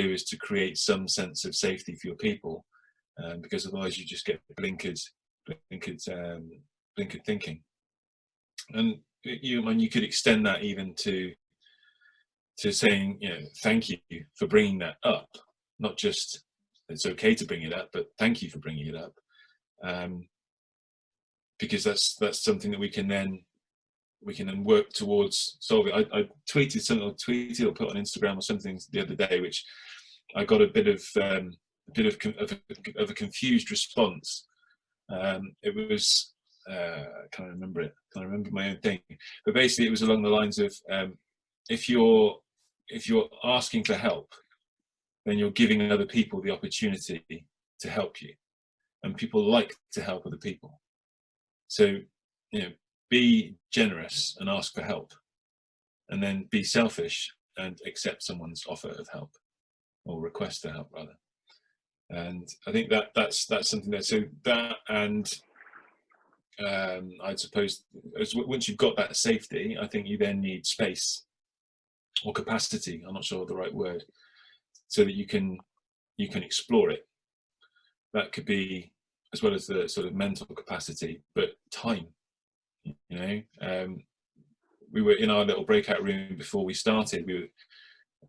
do is to create some sense of safety for your people, um, because otherwise you just get blinkered, blinkered, um, blinkered thinking. And you, and you could extend that even to to saying, you know, thank you for bringing that up, not just it's okay to bring it up, but thank you for bringing it up, um, because that's that's something that we can then we can then work towards solving. I, I tweeted something, or tweeted or put on Instagram or something the other day, which I got a bit of um, a bit of, of, a, of a confused response. Um, it was uh, I can't remember it. I can't remember my own thing, but basically it was along the lines of um, if you're if you're asking for help, then you're giving other people the opportunity to help you, and people like to help other people. So you know, be generous and ask for help. And then be selfish and accept someone's offer of help or request to help rather. And i think that that's that's something that so that and um i'd suppose as once you've got that safety i think you then need space or capacity i'm not sure the right word so that you can you can explore it. That could be as well as the sort of mental capacity but time you know. Um, we were in our little breakout room before we started. We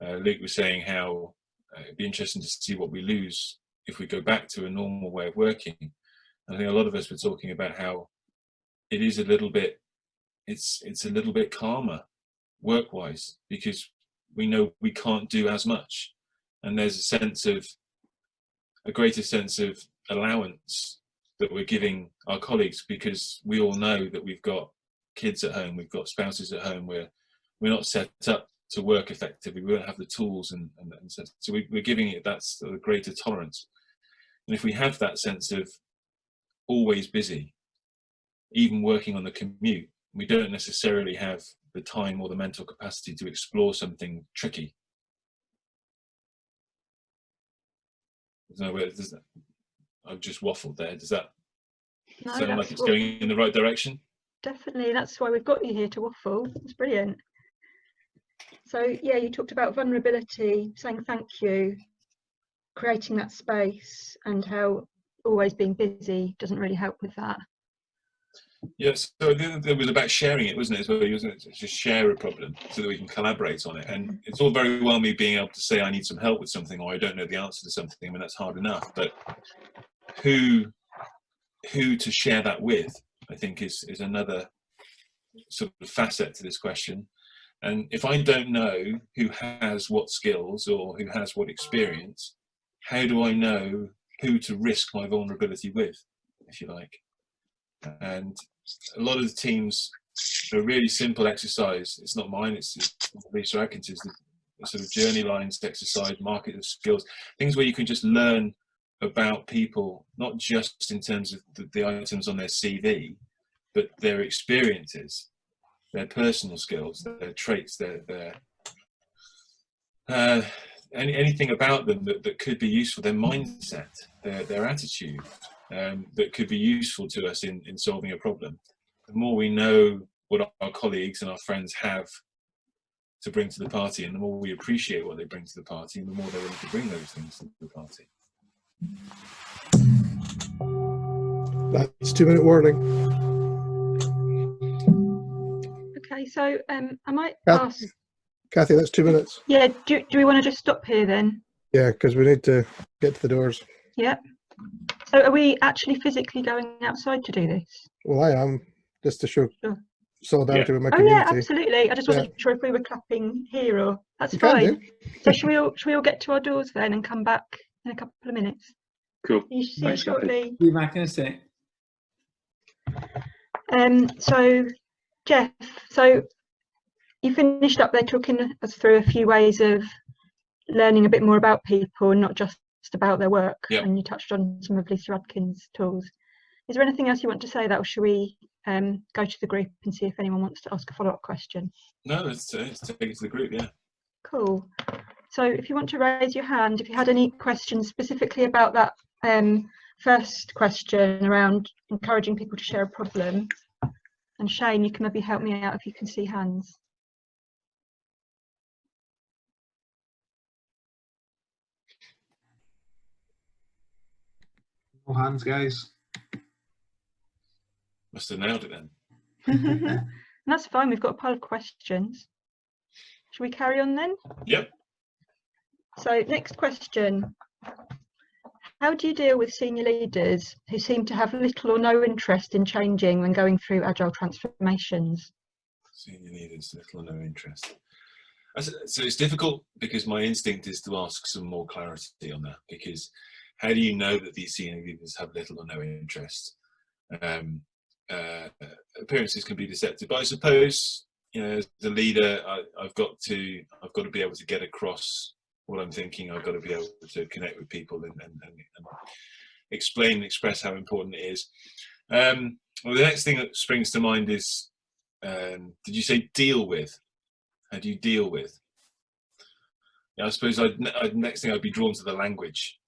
were, uh, luke was saying how uh, it'd be interesting to see what we lose if we go back to a normal way of working. And i think a lot of us were talking about how it is a little bit it's it's a little bit calmer work wise because we know we can't do as much. And there's a sense of a greater sense of allowance that we're giving our colleagues because we all know that we've got kids at home, we've got spouses at home, we're, we're not set up to work effectively, we don't have the tools and, and, and so, so we, are giving it that sort of greater tolerance. And if we have that sense of always busy, even working on the commute, we don't necessarily have the time or the mental capacity to explore something tricky. There's no way, I've just waffled there. Does that no, sound like it's going in the right direction? Definitely. That's why we've got you here to waffle. It's brilliant. So yeah, you talked about vulnerability, saying thank you, creating that space, and how always being busy doesn't really help with that. Yes, so it was about sharing it, wasn't it? So it was to share a problem so that we can collaborate on it. And it's all very well me being able to say I need some help with something or I don't know the answer to something. I mean that's hard enough. But who who to share that with, I think is is another sort of facet to this question. And if I don't know who has what skills or who has what experience, how do I know who to risk my vulnerability with, if you like? And a lot of the teams, a really simple exercise, it's not mine, it's, it's Lisa Adkins, the, the sort of journey lines exercise, market of skills, things where you can just learn about people, not just in terms of the, the items on their CV, but their experiences, their personal skills, their traits, their, their uh, any, anything about them that, that could be useful, their mindset, their, their attitude, um, that could be useful to us in, in solving a problem. The more we know what our colleagues and our friends have to bring to the party, and the more we appreciate what they bring to the party, and the more they're willing to bring those things to the party. That's two minute warning. Okay, so um, I might Kathy, ask. Kathy, that's two minutes. Yeah, do, do we want to just stop here then? Yeah, because we need to get to the doors. Yep. So are we actually physically going outside to do this? Well, I am, just to show sure. solidarity yeah. with my community. Oh yeah, absolutely. I just wasn't yeah. sure if we were clapping here or that's you fine. so should we all should we all get to our doors then and come back in a couple of minutes? Cool. You see you shortly. Be back in a sec. Um. So, Jeff. So you finished up there talking us through a few ways of learning a bit more about people and not just about their work yep. and you touched on some of Lisa Adkins' tools. Is there anything else you want to say that or should we um, go to the group and see if anyone wants to ask a follow-up question? No, let's, uh, let's take it to the group, yeah. Cool. So if you want to raise your hand, if you had any questions specifically about that um, first question around encouraging people to share a problem. And Shane, you can maybe help me out if you can see hands. No hands, guys. Must have nailed it then. that's fine, we've got a pile of questions. Should we carry on then? Yep. So next question. How do you deal with senior leaders who seem to have little or no interest in changing when going through agile transformations? Senior leaders, little or no interest. So it's difficult because my instinct is to ask some more clarity on that. Because how do you know that these senior leaders have little or no interest? Um, uh, appearances can be deceptive, but I suppose you know, as the leader, I, I've got to, I've got to be able to get across what I'm thinking. I've got to be able to connect with people and, and, and, and explain and express how important it is. Um, well, the next thing that springs to mind is, um, did you say deal with? How do you deal with? Yeah, I suppose I'd, I'd next thing I'd be drawn to the language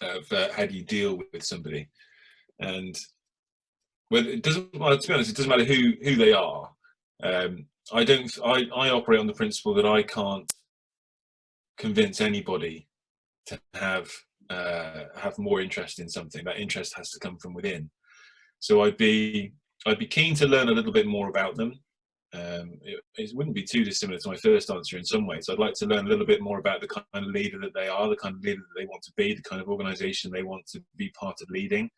of uh, how do you deal with somebody, and whether it doesn't. Well, to be honest, it doesn't matter who who they are. Um, I don't. I I operate on the principle that I can't convince anybody to have uh, have more interest in something. That interest has to come from within. So I'd be I'd be keen to learn a little bit more about them. Um, it, it wouldn't be too dissimilar to my first answer in some ways. I'd like to learn a little bit more about the kind of leader that they are, the kind of leader that they want to be, the kind of organisation they want to be part of leading.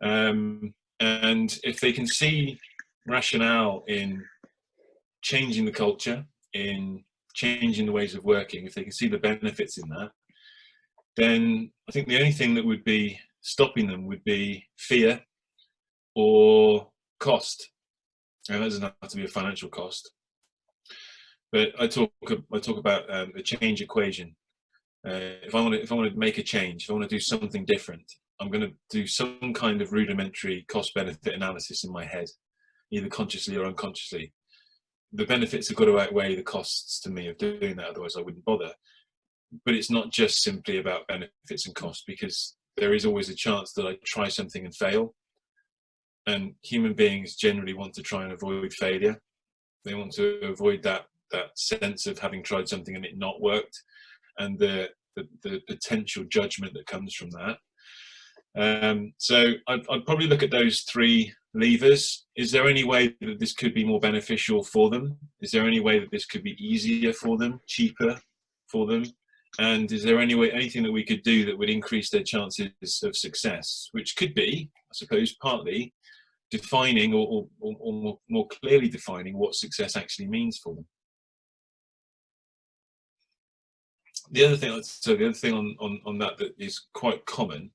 Um, and if they can see rationale in changing the culture, in changing the ways of working, if they can see the benefits in that, then I think the only thing that would be stopping them would be fear or cost. And that doesn't have to be a financial cost. But I talk I talk about um, the change equation. Uh, if I want to if I want to make a change, if I want to do something different, I'm going to do some kind of rudimentary cost benefit analysis in my head, either consciously or unconsciously. The benefits have got to outweigh the costs to me of doing that, otherwise I wouldn't bother. But it's not just simply about benefits and costs because there is always a chance that I try something and fail. And human beings generally want to try and avoid failure. They want to avoid that that sense of having tried something and it not worked, and the the, the potential judgment that comes from that. Um, so I'd, I'd probably look at those three levers. Is there any way that this could be more beneficial for them? Is there any way that this could be easier for them, cheaper for them? And is there any way, anything that we could do that would increase their chances of success? Which could be, I suppose, partly defining or, or, or, or more, more clearly defining what success actually means for them. The other thing, so the other thing on, on, on that that is quite common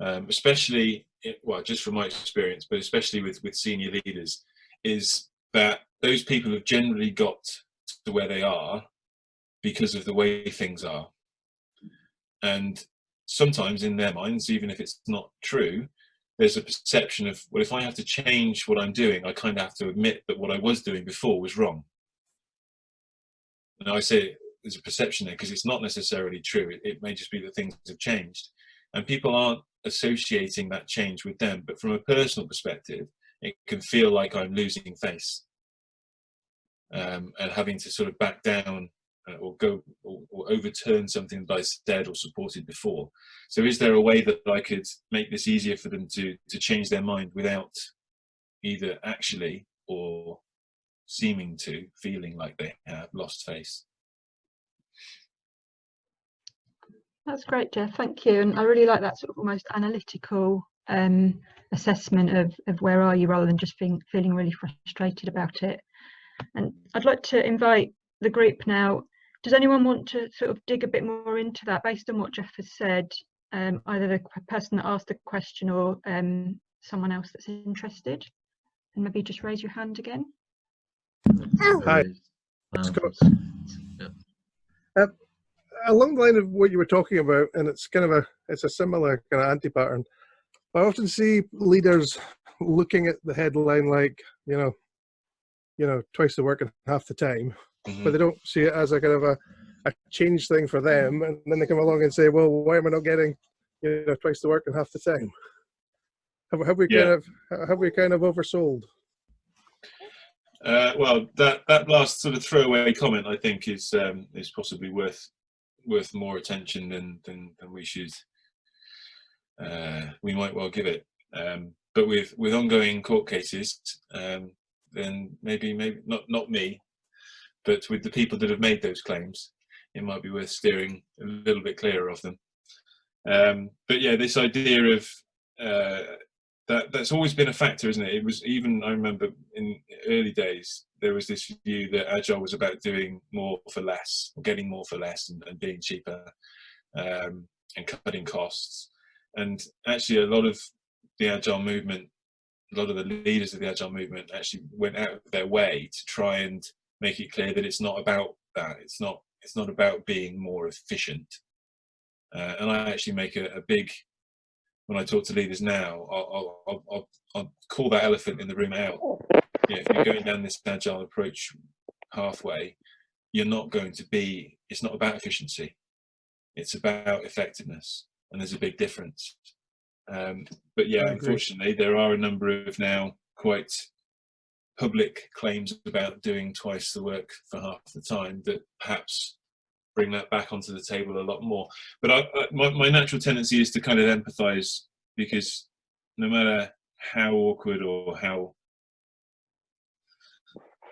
um, especially it, well just from my experience but especially with with senior leaders is that those people have generally got to where they are because of the way things are. And sometimes in their minds even if it's not true there's a perception of well if i have to change what i'm doing i kind of have to admit that what i was doing before was wrong. And i say there's a perception there because it's not necessarily true. It, it may just be that things have changed. And people aren't associating that change with them. But from a personal perspective, it can feel like I'm losing face um, and having to sort of back down uh, or go or, or, overturn something that I said or supported before. So is there a way that I could make this easier for them to, to change their mind without either actually or seeming to feeling like they have lost face? That's great, Jeff. Thank you. And I really like that sort of almost analytical um, assessment of, of where are you rather than just feeling, feeling really frustrated about it. And I'd like to invite the group now. Does anyone want to sort of dig a bit more into that based on what Jeff has said, um, either the person that asked the question or um, someone else that's interested? And maybe just raise your hand again. Hi. Scott. Along the line of what you were talking about, and it's kind of a it's a similar kind of anti-pattern. I often see leaders looking at the headline like you know, you know, twice the work and half the time, Mhm. but they don't see it as a kind of a a change thing for them, and then they come along and say, well, why am I not getting you know twice the work and half the time? Have, have we kind of have we kind of oversold? Uh, well, that that last sort of throwaway comment, I think, is um, is possibly worth worth more attention than than, than we should uh, we might well give it. Um, but with with ongoing court cases, um, then maybe maybe not not me, but with the people that have made those claims, it might be worth steering a little bit clearer of them. Um, but yeah, this idea of uh, that that's always been a factor, isn't it? It was even I remember in early days there was this view that agile was about doing more for less, or getting more for less, and, and being cheaper, um, and cutting costs. And actually, a lot of the agile movement, a lot of the leaders of the agile movement actually went out of their way to try and make it clear that it's not about that. It's not. It's not about being more efficient. Uh, and I actually make a, a, big when I talk to leaders now. I'll, I'll, I'll, I'll call that elephant in the room out. Yeah, if you're going down this agile approach halfway, you're not going to be. It's not about efficiency. It's about effectiveness, and there's a big difference. Um, but yeah, unfortunately, there are a number of now quite public claims about doing twice the work for half the time that perhaps bring that back onto the table a lot more. But I, I, my, my natural tendency is to kind of empathize because no matter how awkward or how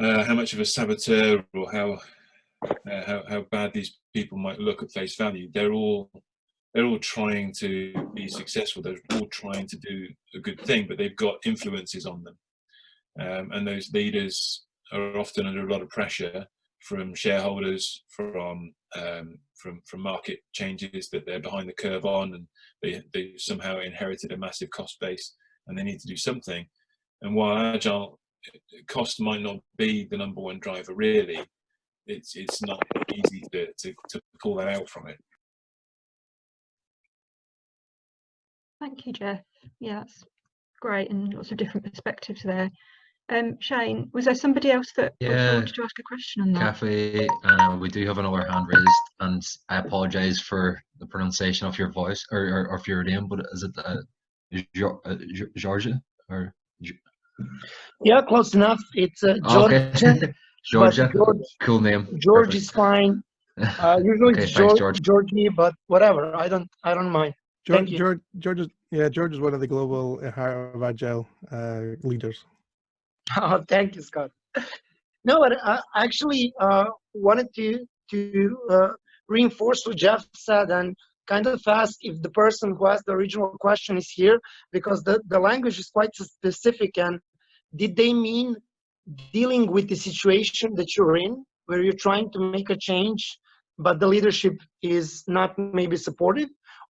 uh, how much of a saboteur or how, uh, how how bad these people might look at face value, they're all they're all trying to be successful. They're all trying to do a good thing, but they've got influences on them. Um, and those leaders are often under a lot of pressure from shareholders, from um, from from market changes that they're behind the curve on, and they they somehow inherited a massive cost base, and they need to do something. And while agile cost might not be the number one driver, really, it's it's not easy to to, to pull that out from it. Thank you, Jeff. Yeah, that's great and lots of different perspectives there. Um, Shane, was there somebody else that yeah, wanted to ask a question on that? Kathy, uh, we do have another hand raised, and I apologise for the pronunciation of your voice or, or, or of your name, but is it uh, uh Georgia or? Yeah, close enough. It's uh, Georgia. Okay. Georgia, George, cool name. George Perfect. is fine. Uh, usually okay, it's George, George. Georgie, but whatever. I don't. I don't mind. George, George, George is yeah. George is one of the global Heart of Agile uh, leaders. Oh, thank you, Scott. No, but I actually uh, wanted to to uh, reinforce what Jeff said and kind of ask if the person who asked the original question is here because the, the language is quite specific and did they mean dealing with the situation that you're in where you're trying to make a change but the leadership is not maybe supportive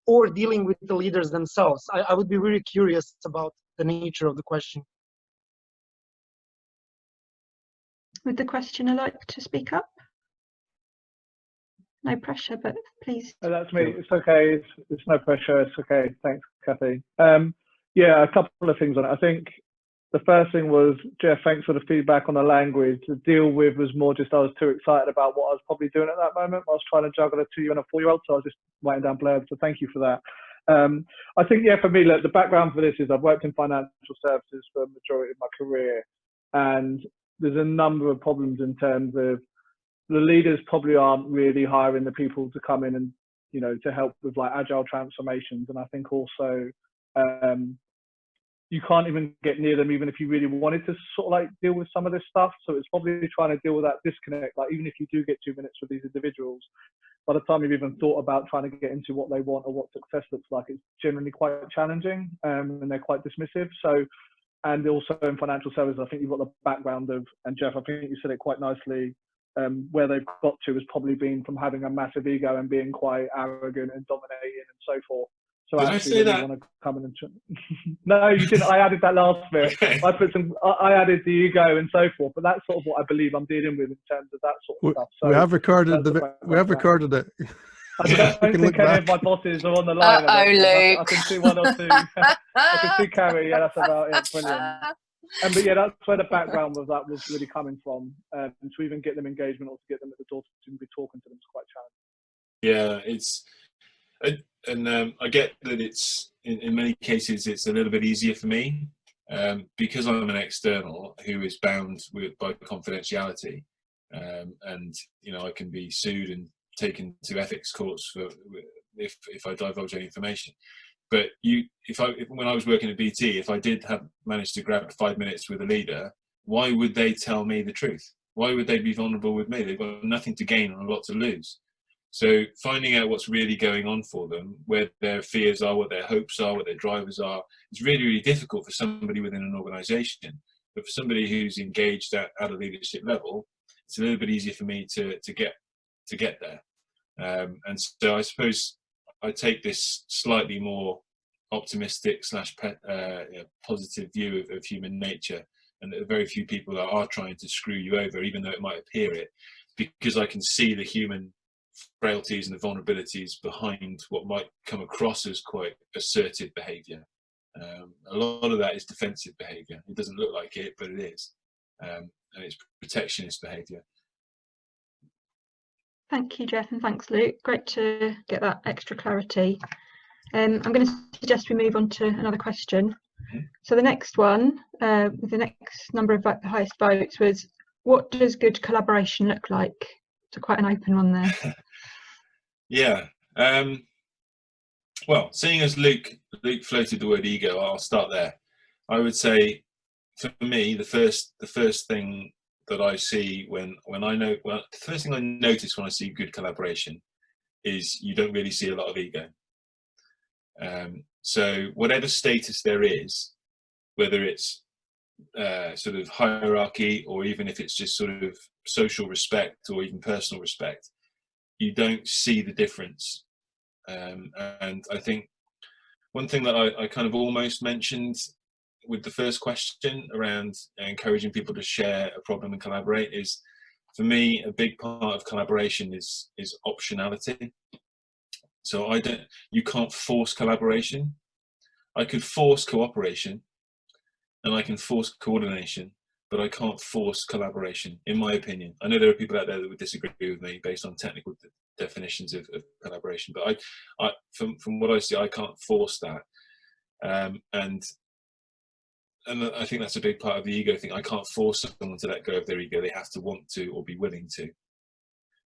or dealing with the leaders themselves I, I would be really curious about the nature of the question Would the questioner like to speak up? No pressure, but please. Oh, that's me. It's okay. It's, it's no pressure. It's okay. Thanks, Kathy. Um, yeah, a couple of things on it. I think the first thing was, Jeff, thanks for the feedback on the language. The deal with was more just I was too excited about what I was probably doing at that moment. I was trying to juggle a two-year and a four-year-old, so I was just writing down blurbs. So thank you for that. Um, I think, yeah, for me, look, the background for this is I've worked in financial services for the majority of my career, and there's a number of problems in terms of the leaders probably aren't really hiring the people to come in and you know to help with like agile transformations. And i think also um, you can't even get near them even if you really wanted to sort of like deal with some of this stuff. So it's probably trying to deal with that disconnect like even if you do get two minutes with these individuals by the time you've even thought about trying to get into what they want or what success looks like it's generally quite challenging um, and they're quite dismissive. So and also in financial services, I think you've got the background of, and Jeff, I think you said it quite nicely, um, where they've got to has probably been from having a massive ego and being quite arrogant and dominating and so forth. So Did actually, I say that? want to come in and no, you didn't. I added that last bit. Okay. I put some. I added the ego and so forth, but that's sort of what I believe I'm dealing with in terms of that sort of we, stuff. So we have recorded the. We have recorded it. I don't think any of my bosses are on the line. Uh oh, Luke. I, I, can see one or two. I can see Carrie. Yeah, that's about it. Brilliant. And but yeah, that's where the background of that was really coming from. Um, to even get them engagement or to get them at the door to be talking to them is quite challenging. Yeah, it's and um, I get that it's in, in, many cases it's a little bit easier for me um, because I'm an external who is bound with by confidentiality, um, and you know I can be sued and taken to ethics courts for if if I divulge any information. but you, if I, if, when I was working at BT, if I did have managed to grab five minutes with a leader, why would they tell me the truth? Why would they be vulnerable with me? They've got nothing to gain and a lot to lose. So finding out what's really going on for them, where their fears are, what their hopes are, what their drivers are, is really, really difficult for somebody within an organization. But for somebody who's engaged at, at a leadership level, it's a little bit easier for me to, to get to get there. Um, and so I suppose I take this slightly more optimistic slash uh, positive view of, of, human nature, and are very few people that are trying to screw you over, even though it might appear it, because I can see the human frailties and the vulnerabilities behind what might come across as quite assertive behaviour. Um, a lot of that is defensive behaviour. It doesn't look like it, but it is, um, and it's protectionist behaviour. Thank you, Jeff, and thanks, Luke. Great to get that extra clarity. Um, I'm going to suggest we move on to another question. So the next one, uh, the next number of the highest votes was, what does good collaboration look like? So quite an open one there. yeah. Um, well, seeing as Luke Luke floated the word ego, I'll start there. I would say, for me, the first the first thing that I see when when I know well the first thing I notice when I see good collaboration is you don't really see a lot of ego. Um, so whatever status there is, whether it's uh, sort of hierarchy or even if it's just sort of social respect or even personal respect, you don't see the difference. Um, and I think one thing that I, I kind of almost mentioned with the first question around encouraging people to share a problem and collaborate is for me a big part of collaboration is is optionality. So i don't you can't force collaboration. I could force cooperation and i can force coordination but i can't force collaboration in my opinion. I know there are people out there that would disagree with me based on technical definitions of, of collaboration but i i from from what i see i can't force that. Um, and and I think that's a big part of the ego thing. I can't force someone to let go of their ego. They have to want to or be willing to.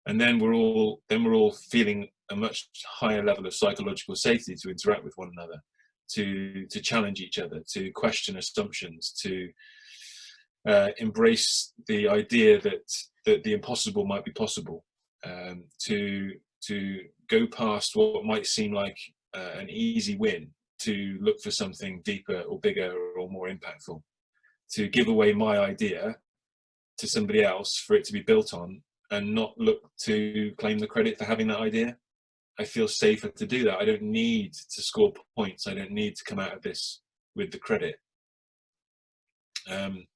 And then we're all then we're all feeling a much higher level of psychological safety to interact with one another, to to challenge each other, to question assumptions, to uh, embrace the idea that that the impossible might be possible, um, to to go past what might seem like uh, an easy win to look for something deeper or bigger or more impactful, to give away my idea to somebody else for it to be built on and not look to claim the credit for having that idea. I feel safer to do that. I don't need to score points. I don't need to come out of this with the credit. Um,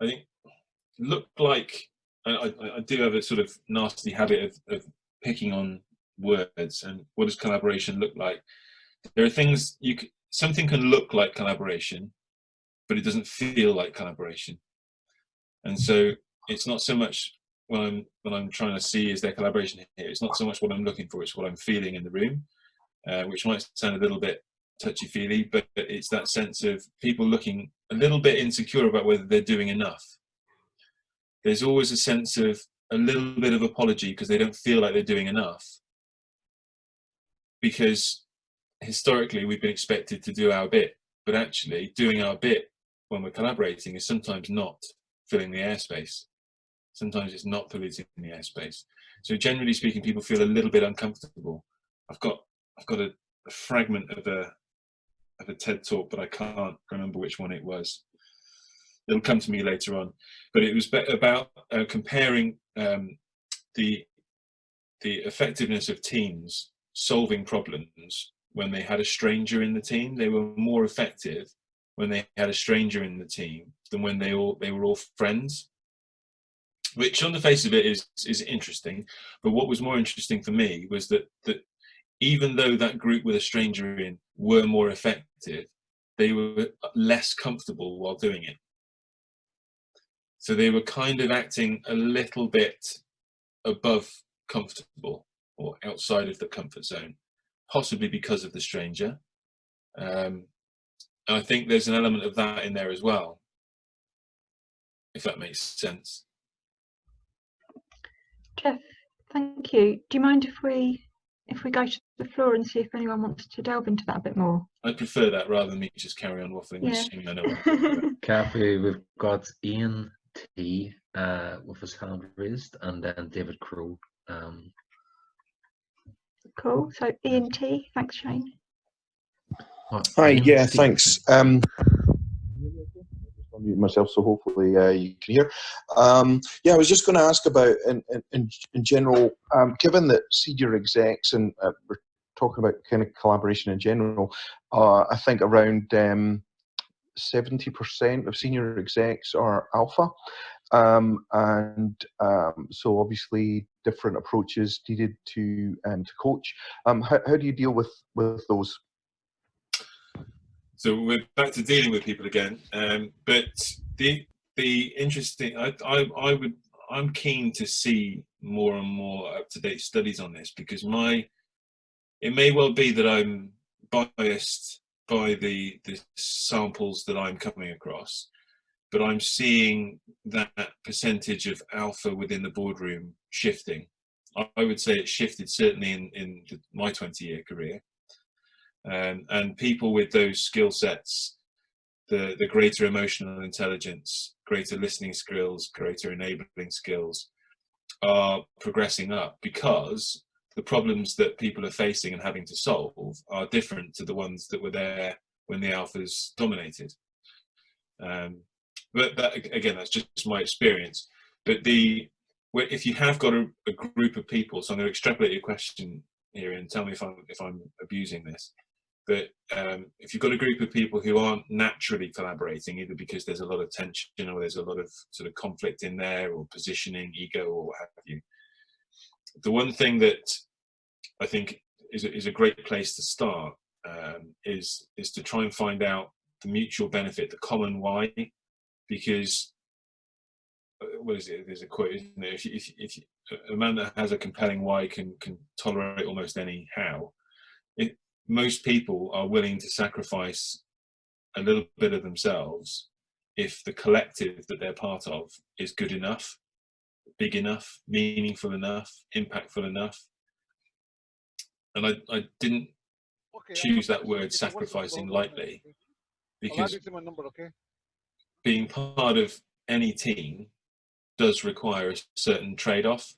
I think look like I, I, I, do have a sort of nasty habit of, of picking on words and what does collaboration look like there are things you can, something can look like collaboration, but it doesn't feel like collaboration. And so it's not so much what I'm what I'm trying to see is there collaboration here. It's not so much what I'm looking for; it's what I'm feeling in the room, uh, which might sound a little bit touchy feely, but it's that sense of people looking a little bit insecure about whether they're doing enough. There's always a sense of a little bit of apology because they don't feel like they're doing enough. Because historically we've been expected to do our bit, but actually doing our bit when we're collaborating is sometimes not filling the airspace. Sometimes it's not polluting the airspace. So generally speaking, people feel a little bit uncomfortable. I've got I've got a, a fragment of a of a TED talk, but I can't remember which one it was. It'll come to me later on. But it was about uh, comparing um, the the effectiveness of teams solving problems when they had a stranger in the team. They were more effective when they had a stranger in the team than when they all they were all friends. Which on the face of it is is interesting, but what was more interesting for me was that that even though that group with a stranger in were more effective, they were less comfortable while doing it. So they were kind of acting a little bit above comfortable or outside of the comfort zone possibly because of the stranger. Um, and I think there's an element of that in there as well, if that makes sense. Jeff, thank you. Do you mind if we if we go to the floor and see if anyone wants to delve into that a bit more. I prefer that rather than me just carry on waffling, Yeah. assuming I know what I'm talking about. Kathy, we've got Ian T uh, with his hand raised, and then David Crow. Um, cool. So Ian T, thanks Shane. Hi, yeah, thanks. Um, unmute myself, so hopefully uh, you can hear. Um, yeah, I was just going to ask about, in, in- in, in general, um, given that senior execs and uh, we're talking about kind of collaboration in general, uh, I think around um, 70% of senior execs are alpha. Um, and um, so obviously different approaches needed to um, to coach. Um, how, how do you deal with with those? So we're back to dealing with people again. Um, but the the interesting, I, I I would I'm keen to see more and more up to date studies on this because my it may well be that I'm biased by the the samples that I'm coming across, but I'm seeing that percentage of alpha within the boardroom shifting. I, would say it shifted certainly in in the, my 20 year career um, and people with those skill sets the the greater emotional intelligence greater listening skills greater enabling skills are progressing up because the problems that people are facing and having to solve are different to the ones that were there when the alphas dominated um, but that again that's just my experience. But the if you have got a, a group of people so i'm going to extrapolate your question here and tell me if i'm if i'm abusing this but um, if you've got a group of people who aren't naturally collaborating, either because there's a lot of tension or there's a lot of sort of conflict in there, or positioning, ego, or what have you, the one thing that I think is a, is a great place to start um, is is to try and find out the mutual benefit, the common why, because uh, what is it? There's a quote, isn't there? If, you- if, if you- a man that has a compelling why can can tolerate almost any how. It, most people are willing to sacrifice a little bit of themselves if the collective that they're part of is good enough, big enough, meaningful enough, impactful enough. And I, I didn't choose that word sacrificing lightly because being part of any team does require a certain trade-off.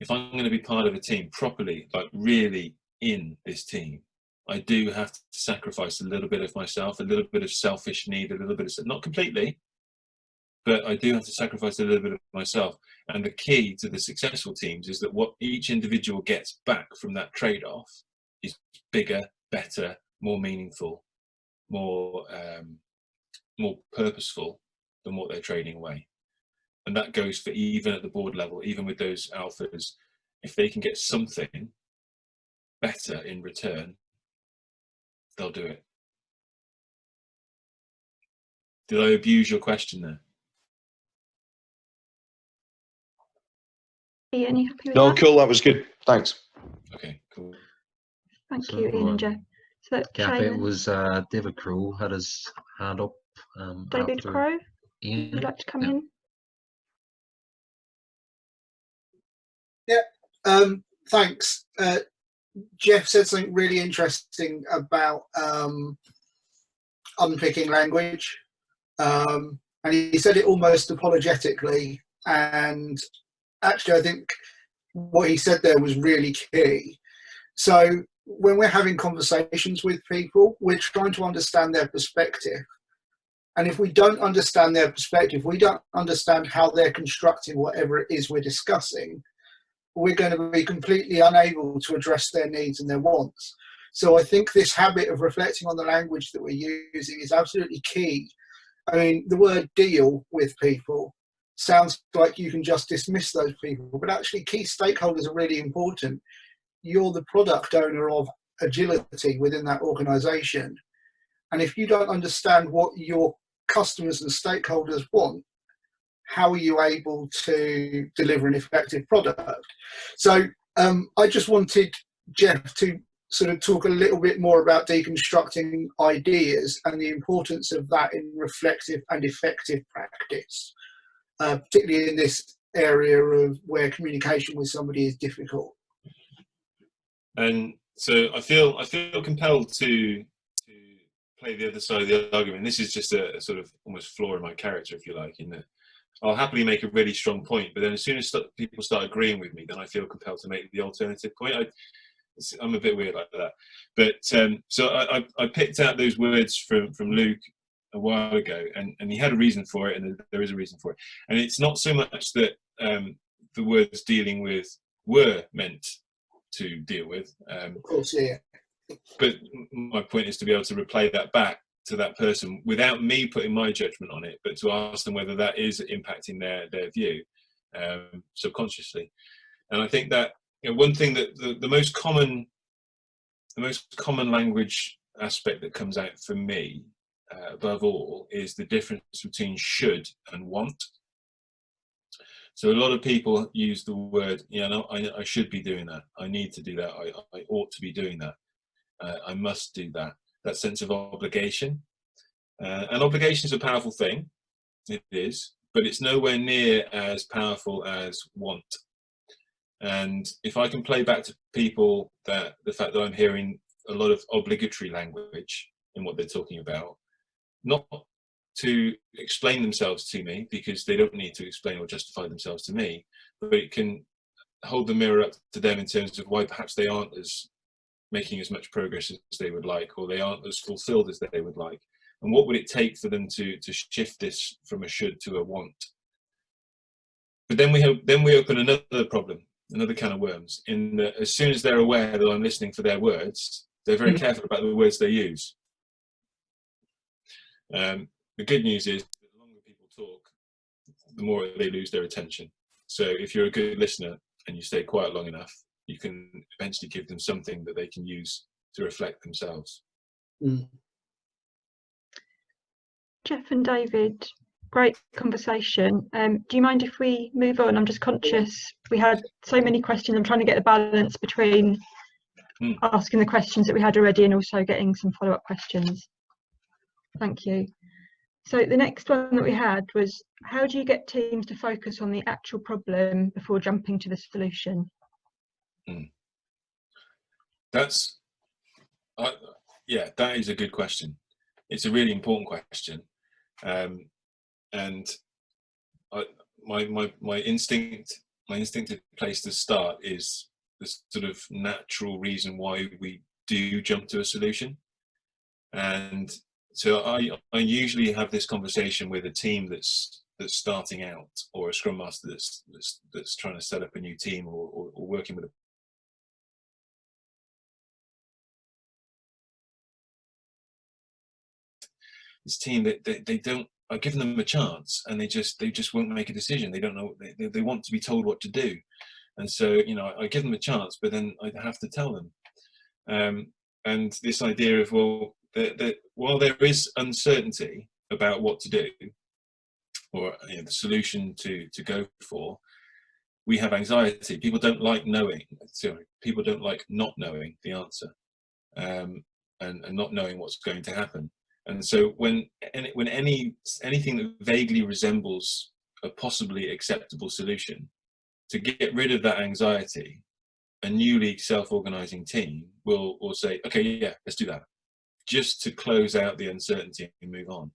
If I'm going to be part of a team properly, like really in this team, I do have to sacrifice a little bit of myself, a little bit of selfish need, a little bit of not completely, but I do have to sacrifice a little bit of myself. And the key to the successful teams is that what each individual gets back from that trade-off is bigger, better, more meaningful, more um, more purposeful than what they're trading away. And that goes for even at the board level, even with those alphas, if they can get something better in return, they'll do it. Did I abuse your question there? Ian, you happy with No, that? cool. That was good. Thanks. Okay, cool. Thank So, you, Ian um, and Jeff. So Kathy, it was uh, David Crow had his hand up. Um, David after Crow, Ian. would you like to come Yeah. in? Um, thanks. Uh, Jeff said something really interesting about um, unpicking language. Um, and he said it almost apologetically. And actually, I think what he said there was really key. So, when we're having conversations with people, we're trying to understand their perspective. And if we don't understand their perspective, we don't understand how they're constructing whatever it is we're discussing, we're going to be completely unable to address their needs and their wants. So I think this habit of reflecting on the language that we're using is absolutely key. I mean, the word deal with people sounds like you can just dismiss those people, but actually key stakeholders are really important. You're the product owner of agility within that organization. And if you don't understand what your customers and stakeholders want, how are you able to deliver an effective product? So um, I just wanted Jeff to sort of talk a little bit more about deconstructing ideas and the importance of that in reflective and effective practice, uh, particularly in this area of where communication with somebody is difficult. And so I feel I feel compelled to to play the other side of the argument. This is just a, a sort of almost flaw in my character, if you like, in that I'll happily make a really strong point, but then as soon as st people start agreeing with me, then I feel compelled to make the alternative point. I, I'm a bit weird like that. But um, so I, I, I, picked out those words from, from Luke a while ago, and, and he had a reason for it, and there is a reason for it. And it's not so much that um, the words dealing with were meant to deal with. Um, of course, yeah. But my point is to be able to replay that back to that person without me putting my judgment on it, but to ask them whether that is impacting their their view um, subconsciously. And I think that you know, one thing that the, the most common the most common language aspect that comes out for me uh, above all is the difference between should and want. So a lot of people use the word, you know, I, I should be doing that. I need to do that. I, I ought to be doing that. Uh, I must do that. That sense of obligation. Uh, and obligation is a powerful thing. It is, but it's nowhere near as powerful as want. And if I can play back to people that the fact that I'm hearing a lot of obligatory language in what they're talking about, not to explain themselves to me because they don't need to explain or justify themselves to me, but it can hold the mirror up to them in terms of why perhaps they aren't as making as much progress as they would like, or they aren't as fulfilled as they would like. And what would it take for them to, to shift this from a should to a want? But then we have, then we open another problem, another can of worms, in that as soon as they're aware that I'm listening for their words, they're very mm-hmm. careful about the words they use. Um, the good news is the longer people talk, the more they lose their attention. So if you're a good listener and you stay quiet long enough, you can eventually give them something that they can use to reflect themselves. Mm. Jeff and David, great conversation. Um, do you mind if we move on? I'm just conscious we had so many questions. I'm trying to get the balance between mm. asking the questions that we had already and also getting some follow-up questions. Thank you. So the next one that we had was, how do you get teams to focus on the actual problem before jumping to the solution? Mm. That's, uh, yeah, that is a good question. It's a really important question. Um, and I, my, my, my instinct, my instinctive place to start is the sort of natural reason why we do jump to a solution. And so I, I usually have this conversation with a team that's that's starting out or a scrum master that's that's, that's trying to set up a new team or, or, or working with a this team that they, they, don't I've given them a chance and they just they just won't make a decision. They don't know they, they want to be told what to do. And so you know I give them a chance but then I have to tell them. Um, and this idea of well that, that while there is uncertainty about what to do or you know, the solution to to go for we have anxiety. People don't like knowing sorry people don't like not knowing the answer um, and, and not knowing what's going to happen and so when any, when any anything that vaguely resembles a possibly acceptable solution to get rid of that anxiety a newly self-organizing team will will say okay yeah let's do that just to close out the uncertainty and move on.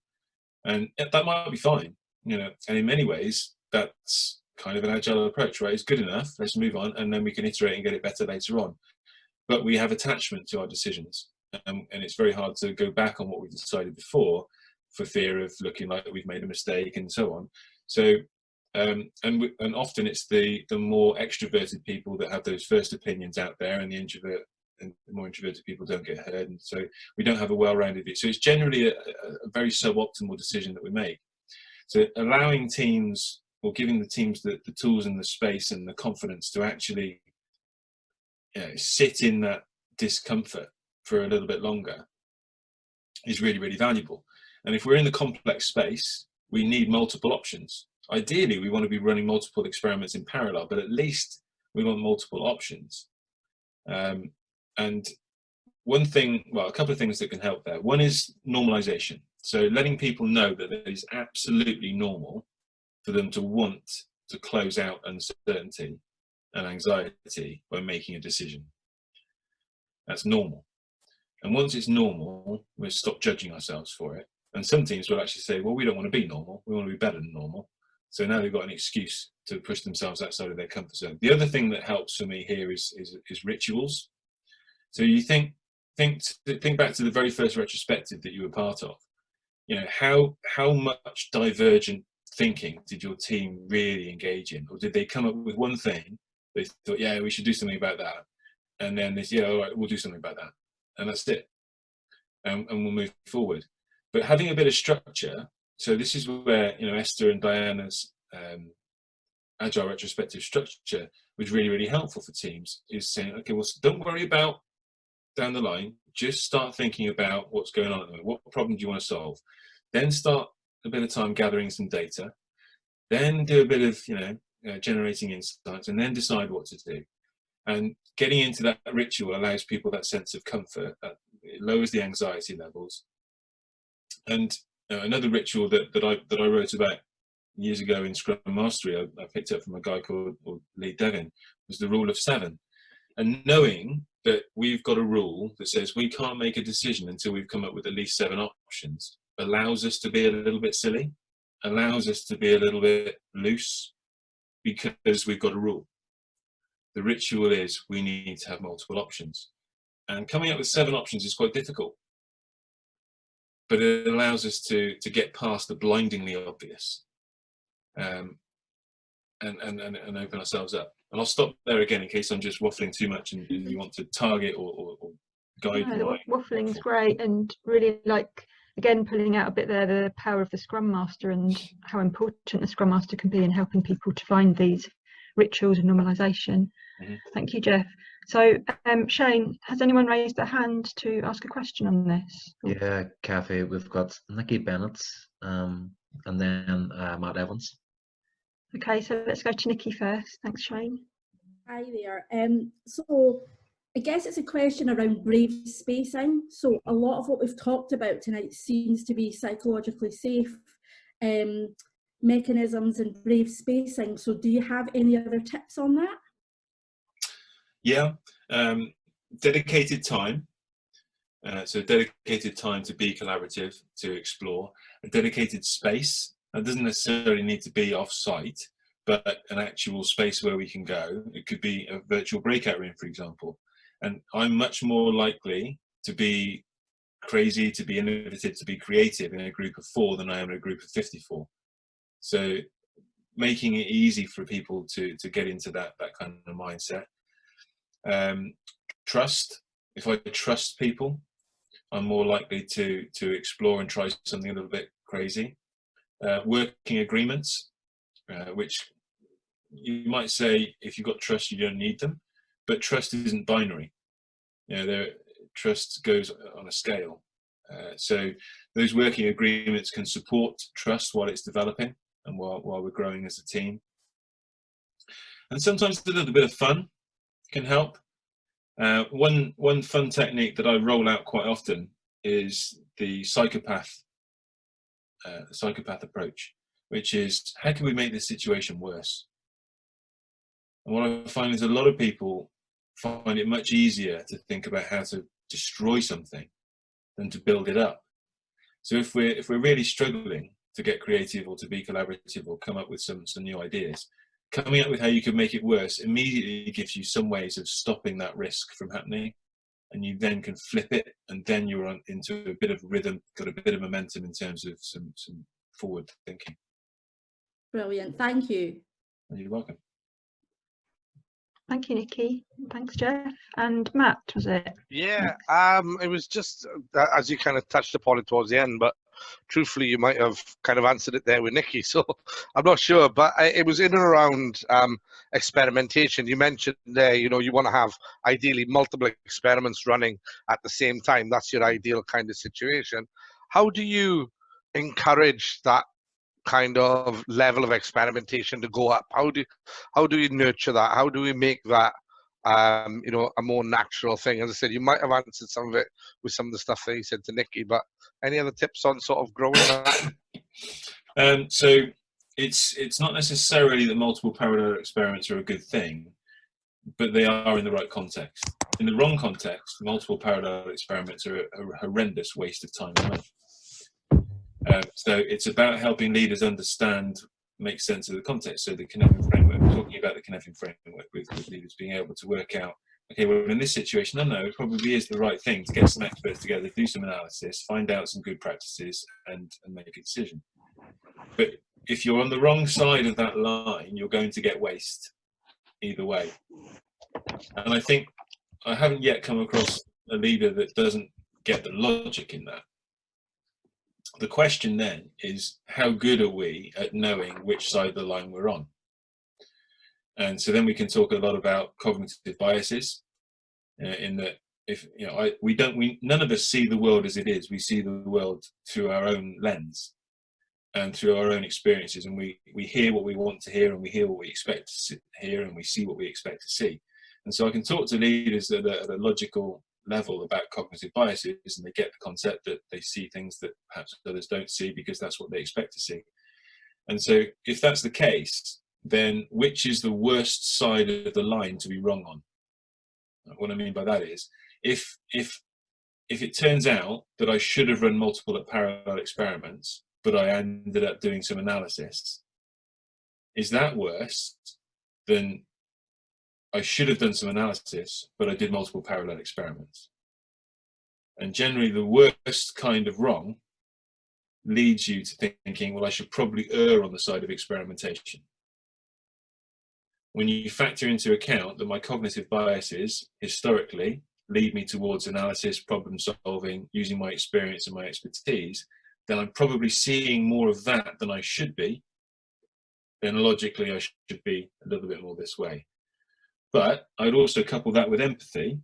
And that might be fine, you know, and in many ways, that's kind of an agile approach, right? It's good enough, let's move on, and then we can iterate and get it better later on. But we have attachment to our decisions, um, and it's very hard to go back on what we decided before for fear of looking like we've made a mistake and so on. So, um, and, and often it's the, the more extroverted people that have those first opinions out there and the introvert and the more introverted people don't get heard. And so we don't have a well-rounded view. So it's generally a, a, very suboptimal decision that we make. So allowing teams or giving the teams the, the tools and the space and the confidence to actually you know, sit in that discomfort for a little bit longer is really really valuable and if we're in the complex space we need multiple options ideally we want to be running multiple experiments in parallel but at least we want multiple options um, and one thing, well, a couple of things that can help there. One is normalization. So letting people know that it is absolutely normal for them to want to close out uncertainty and anxiety when making a decision. That's normal. And once it's normal, we'll stop judging ourselves for it. And some teams will actually say, well, we don't want to be normal. We want to be better than normal. So now they've got an excuse to push themselves outside of their comfort zone. The other thing that helps for me here is, is, is rituals. So you think, think, think back to the very first retrospective that you were part of. You know, how, how much divergent thinking did your team really engage in? Or did they come up with one thing, they thought, yeah, we should do something about that. And then they said, yeah, all right, we'll do something about that. And that's it. And, and we'll move forward. But having a bit of structure, so this is where, you know, Esther and Diana's um, agile retrospective structure was really, really helpful for teams is saying, okay, well, don't worry about down the line, just start thinking about what's going on at the moment. What problem do you want to solve? Then start a bit of time gathering some data, then do a bit of, you know, uh, generating insights, and then decide what to do. And getting into that ritual allows people that sense of comfort. That it lowers the anxiety levels. And uh, another ritual that, that I that I wrote about years ago in Scrum Mastery, I, I picked up from a guy called Lee Devin, was the rule of seven. And knowing that we've got a rule that says we can't make a decision until we've come up with at least seven options allows us to be a little bit silly, allows us to be a little bit loose because we've got a rule. The ritual is we need to have multiple options. And coming up with seven options is quite difficult. But it allows us to, to get past the blindingly obvious um, and, and, and, and open ourselves up. And I'll stop there again in case I'm just waffling too much and, and you want to target or, or, or guide no, the waffling is great and really like again pulling out a bit there the power of the scrum master and how important the scrum master can be in helping people to find these rituals of normalization mm -hmm. thank you jeff so um, shane has anyone raised their hand to ask a question on this yeah kathy we've got nikki bennett um, and then uh, matt evans Okay, so let's go to Nikki first. Thanks, Shane. Hi there. Um, so I guess it's a question around brave spacing. So a lot of what we've talked about tonight seems to be psychologically safe um, mechanisms and brave spacing. So do you have any other tips on that? Yeah, um, dedicated time. Uh, so dedicated time to be collaborative, to explore, a dedicated space That doesn't necessarily need to be off-site, but an actual space where we can go. It could be a virtual breakout room, for example. And I'm much more likely to be crazy, to be innovative, to be creative in a group of four than I am in a group of 54. So making it easy for people to, to get into that, that kind of mindset. Um, trust, if I trust people, I'm more likely to, to explore and try something a little bit crazy uh, working agreements, uh, which you might say if you've got trust, you don't need them, but trust isn't binary. You know, there, trust goes on a scale. Uh, so those working agreements can support trust while it's developing and while, while we're growing as a team. And sometimes a little bit of fun can help. Uh, one, one fun technique that I roll out quite often is the psychopath uh, psychopath approach, which is how can we make this situation worse? And what I find is a lot of people find it much easier to think about how to destroy something than to build it up. So if we're if we're really struggling to get creative or to be collaborative or come up with some some new ideas, coming up with how you could make it worse immediately gives you some ways of stopping that risk from happening and you then can flip it and then you're on into a bit of rhythm got a bit of momentum in terms of some some forward thinking brilliant thank you you're welcome Thank you, Nikki. Thanks, Jeff. And Matt, was it? Yeah, um, it was just uh, as you kind of touched upon it towards the end, but truthfully, you might have kind of answered it there with Nikki. So I'm not sure, but I, it was in and around um, experimentation. You mentioned there, you know, you want to have ideally multiple experiments running at the same time. That's your ideal kind of situation. How do you encourage that kind of level of experimentation to go up? How do how do you nurture that? How do we make that um, you know, a more natural thing. As I said, you might have answered some of it with some of the stuff that you said to Nikki, but any other tips on sort of growing that? Um, so it's it's not necessarily that multiple parallel experiments are a good thing, but they are in the right context. in the wrong context, multiple parallel experiments are a, a horrendous waste of time and money. Uh, so it's about helping leaders understand, make sense of the context. So the Cynefin framework, talking about the Cynefin framework with, with leaders being able to work out, okay, well, in this situation, no, no, it probably is the right thing to get some experts together, do some analysis, find out some good practices and, and make a decision. But if you're on the wrong side of that line, you're going to get waste either way. And I think I haven't yet come across a leader that doesn't get the logic in that. The question then is how good are we at knowing which side of the line we're on? And so then we can talk a lot about cognitive biases uh, in that if you know I, we don't we none of us see the world as it is. We see the world through our own lens and through our own experiences. And we we hear what we want to hear and we hear what we expect to hear and we see what we expect to see. And so i can talk to leaders at a, at a logical level about cognitive biases and they get the concept that they see things that perhaps others don't see because that's what they expect to see. And so if that's the case then which is the worst side of the line to be wrong on what i mean by that is if if if it turns out that i should have run multiple parallel experiments but I ended up doing some analysis. Is that worse than I should have done some analysis, but I did multiple parallel experiments? And generally the worst kind of wrong leads you to thinking, well, I should probably err on the side of experimentation. When you factor into account that my cognitive biases historically lead me towards analysis, problem solving, using my experience and my expertise, then I'm probably seeing more of that than I should be, then logically I should be a little bit more this way. But I'd also couple that with empathy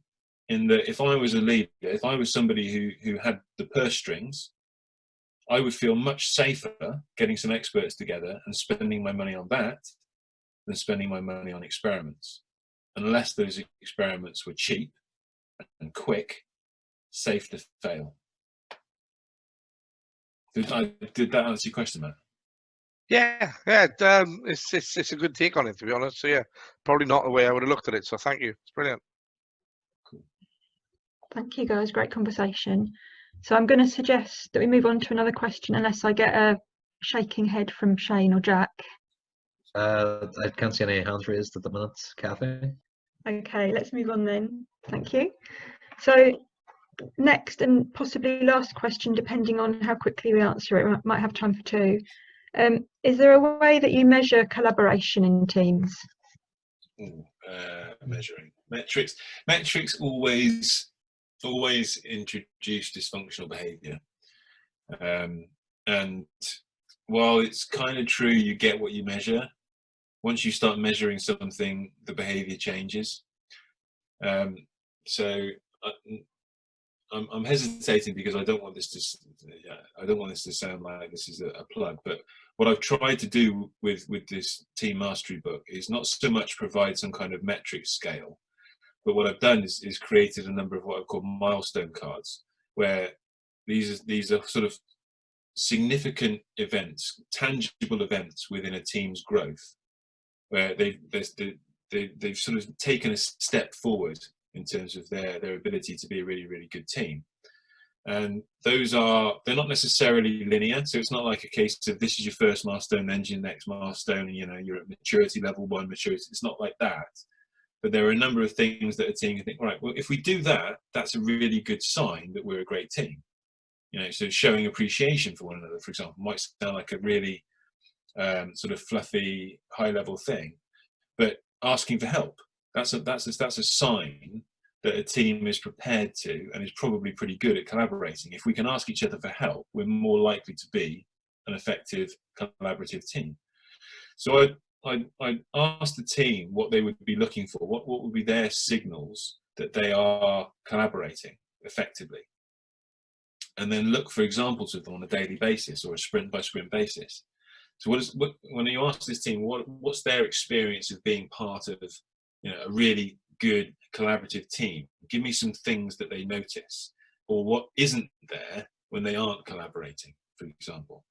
in that if I was a leader, if I was somebody who, who had the purse strings, I would feel much safer getting some experts together and spending my money on that than spending my money on experiments. Unless those experiments were cheap and quick, safe to fail. Did, I, did that answer your question, Matt? Yeah, yeah, um, it's, it's it's a good take on it to be honest. So yeah, probably not the way I would have looked at it. So thank you, it's brilliant. Cool. Thank you guys, great conversation. So I'm going to suggest that we move on to another question unless I get a shaking head from Shane or Jack. Uh, I can't see any hands raised at the minute, Kathy. Okay, let's move on then. Thank you. So next and possibly last question, depending on how quickly we answer it, we might have time for two. Um, is there a way that you measure collaboration in teams? Ooh, uh, measuring metrics. Metrics always always introduce dysfunctional behaviour, um, and while it's kind of true, you get what you measure. Once you start measuring something, the behaviour changes. Um, so uh, I'm, I'm hesitating because I don't want this to I don't want this to sound like this is a, a, plug. But what I've tried to do with with this team mastery book is not so much provide some kind of metric scale, but what I've done is, is created a number of what I've called milestone cards, where these are, these are sort of significant events, tangible events within a team's growth, where they, they, they, they've sort of taken a step forward in terms of their their ability to be a really really good team. And those are they're not necessarily linear so it's not like a case of this is your first milestone then your next milestone and you know you're at maturity level one maturity it's not like that. But there are a number of things that a team can think right well if we do that that's a really good sign that we're a great team. You know so showing appreciation for one another for example might sound like a really um, sort of fluffy high level thing but asking for help that's a that's a, that's a sign that a team is prepared to and is probably pretty good at collaborating. If we can ask each other for help, we're more likely to be an effective collaborative team. So I I I asked the team what they would be looking for. What what would be their signals that they are collaborating effectively, and then look for examples of them on a daily basis or a sprint by sprint basis. So what is what, when you ask this team what what's their experience of being part of you know, a really good collaborative team. Give me some things that they notice or what isn't there when they aren't collaborating, for example,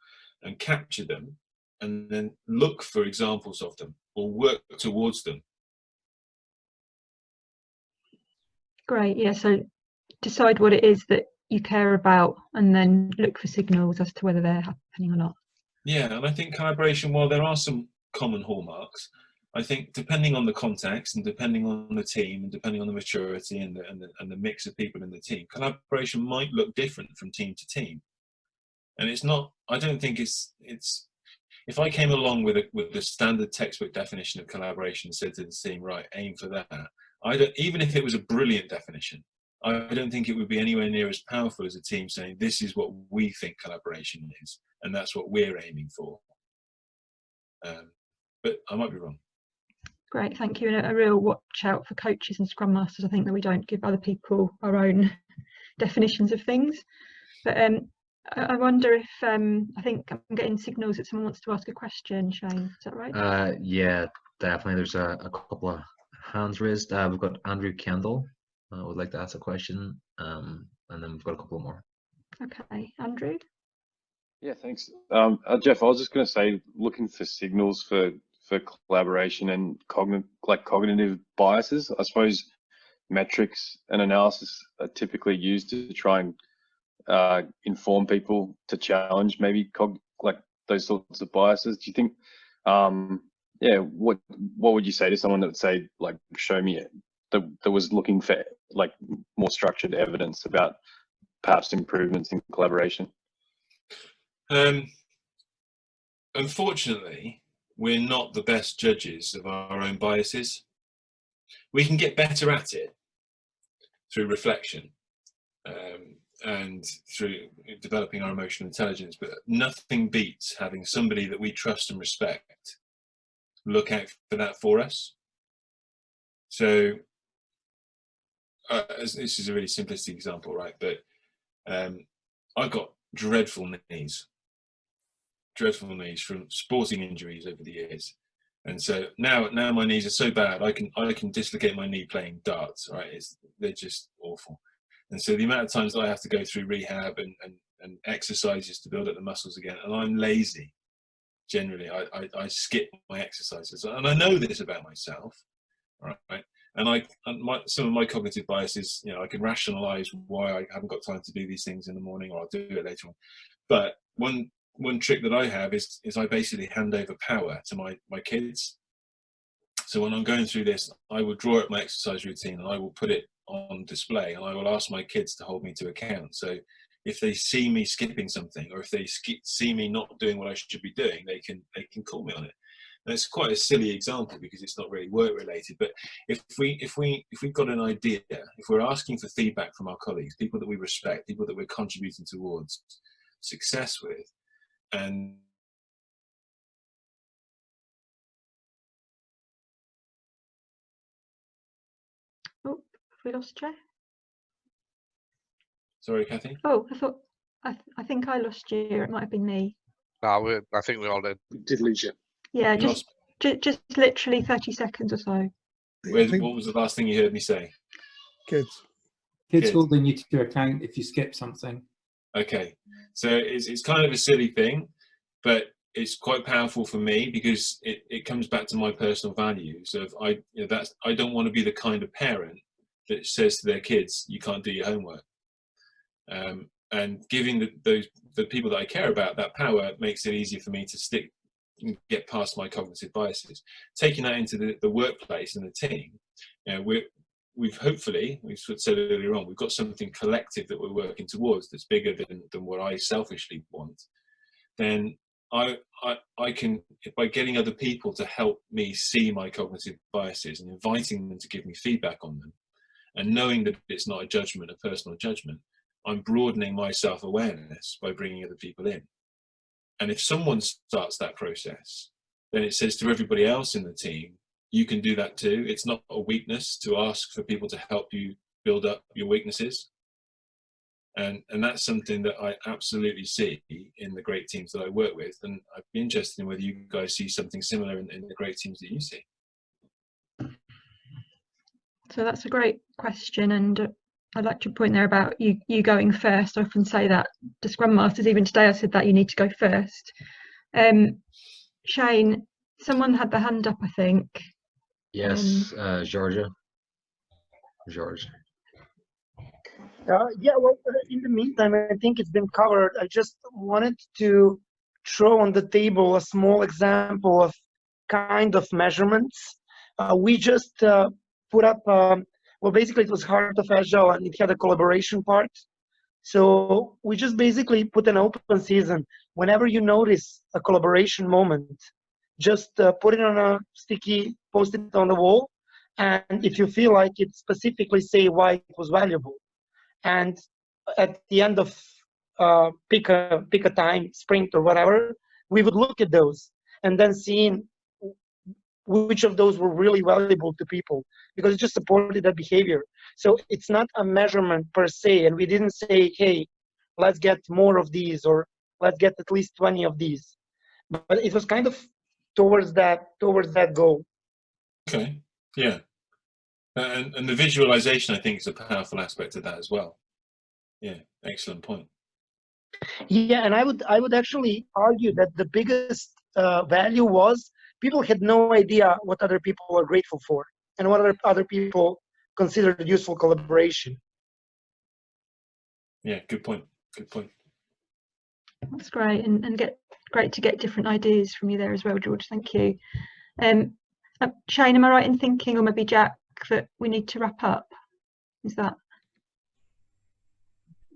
and capture them and then look for examples of them or work towards them. Great. Yeah. So decide what it is that you care about and then look for signals as to whether they're happening or not. Yeah, and I think collaboration, while there are some common hallmarks, I think depending on the context and depending on the team and depending on the maturity and the, and the, and the mix of people in the team, collaboration might look different from team to team. And it's not, I don't think it's, it's, if I came along with a, with the standard textbook definition of collaboration and said to the team, right, aim for that, I don't, even if it was a brilliant definition, I don't think it would be anywhere near as powerful as a team saying, this is what we think collaboration is, and that's what we're aiming for. Um, but I might be wrong. Great, thank you. And a, a real watch out for coaches and scrum masters. I think that we don't give other people our own definitions of things. But um, I, I wonder if, um, I think I'm getting signals that someone wants to ask a question, Shane, is that right? Uh, yeah, definitely. There's a, a couple of hands raised. Uh, we've got Andrew Kendall uh, would like to ask a question, um, and then we've got a couple more. Okay, Andrew? Yeah, thanks. Um, uh, Jeff, I was just going to say, looking for signals for for collaboration and cognitive like cognitive biases. I suppose metrics and analysis are typically used to try and uh, inform people to challenge maybe cog like those sorts of biases. Do you think? Um, yeah, what what would you say to someone that would say like, show me it, that, that was looking for like more structured evidence about perhaps improvements in collaboration? Um, unfortunately, we're not the best judges of our own biases. We can get better at it through reflection um, and through developing our emotional intelligence, but nothing beats having somebody that we trust and respect look out for that for us. So uh, this is a really simplistic example, right? But um, I've got dreadful knees, dreadful knees from sporting injuries over the years. And so now, now my knees are so bad, I can I can dislocate my knee playing darts. Right, it's they're just awful. And so the amount of times I have to go through rehab and, and, and exercises to build up the muscles again, and I'm lazy. Generally, I, I, I skip my exercises, and I know this about myself. Right, and I and my, some of my cognitive biases, you know, I can rationalize why I haven't got time to do these things in the morning, or I'll do it later on. But one one trick that I have is is I basically hand over power to my my kids. So when I'm going through this, I will draw up my exercise routine and I will put it on display, and I will ask my kids to hold me to account. So if they see me skipping something, or if they see me not doing what I should be doing, they can they can call me on it. And it's quite a silly example because it's not really work related. But if we if we if we've got an idea, if we're asking for feedback from our colleagues, people that we respect, people that we're contributing towards success with, and Oh, have we lost Jeff? Sorry, Kathy. Oh, I thought I, th I think I lost you. It might have been me. No, we, I think we all did. We did lose you. Yeah, just ju just literally 30 seconds or so. Where, what was the last thing you heard me say? Kids. Kids Kids. holding you to your account if you skip something. Okay, so it's, it's kind of a silly thing, but it's quite powerful for me because it, it comes back to my personal values of I you know, that's I don't want to be the kind of parent that says to their kids you can't do your homework. Um, and giving the, those the people that I care about that power makes it easier for me to stick and get past my cognitive biases. Taking that into the, the workplace and the team, you know, we're we've hopefully, we've said earlier on, we've got something collective that we're working towards that's bigger than, than what I selfishly want, then I, I, I can, by getting other people to help me see my cognitive biases and inviting them to give me feedback on them, and knowing that it's not a judgment, a personal judgment, I'm broadening my self-awareness by bringing other people in. And if someone starts that process, then it says to everybody else in the team, you can do that too. It's not a weakness to ask for people to help you build up your weaknesses. And, and that's something that I absolutely see in the great teams that I work with. And I'd be interested in whether you guys see something similar in, in the great teams that you see. So that's a great question. And I'd like to point there about you, you going first. I often say that to Scrum Masters, even today I said that you need to go first. Um, Shane, someone had the hand up, I think. Yes, uh, Georgia. George. Uh, yeah, well, uh, in the meantime, I think it's been covered. I just wanted to throw on the table a small example of kind of measurements. Uh, we just uh, put up, um, well, basically it was Heart of Agile and it had a collaboration part. So we just basically put an open season. Whenever you notice a collaboration moment, just uh, put it on a sticky, post it on the wall. And if you feel like it, specifically say why it was valuable. And at the end of uh, pick a pick a time, sprint or whatever, we would look at those and then seeing which of those were really valuable to people because it just supported that behavior. So it's not a measurement per se, and we didn't say, hey, let's get more of these or let's get at least 20 of these. But it was kind of towards that towards that goal. Okay, yeah. And, and the visualization, I think, is a powerful aspect of that as well. Yeah, excellent point. Yeah, and I would I would actually argue that the biggest uh, value was people had no idea what other people were grateful for and what other other people considered useful collaboration. Yeah, good point. Good point. That's great, and, and get great to get different ideas from you there as well, George. Thank you. Um, uh, Shane, am I right in thinking, or maybe Jack, that we need to wrap up? Is that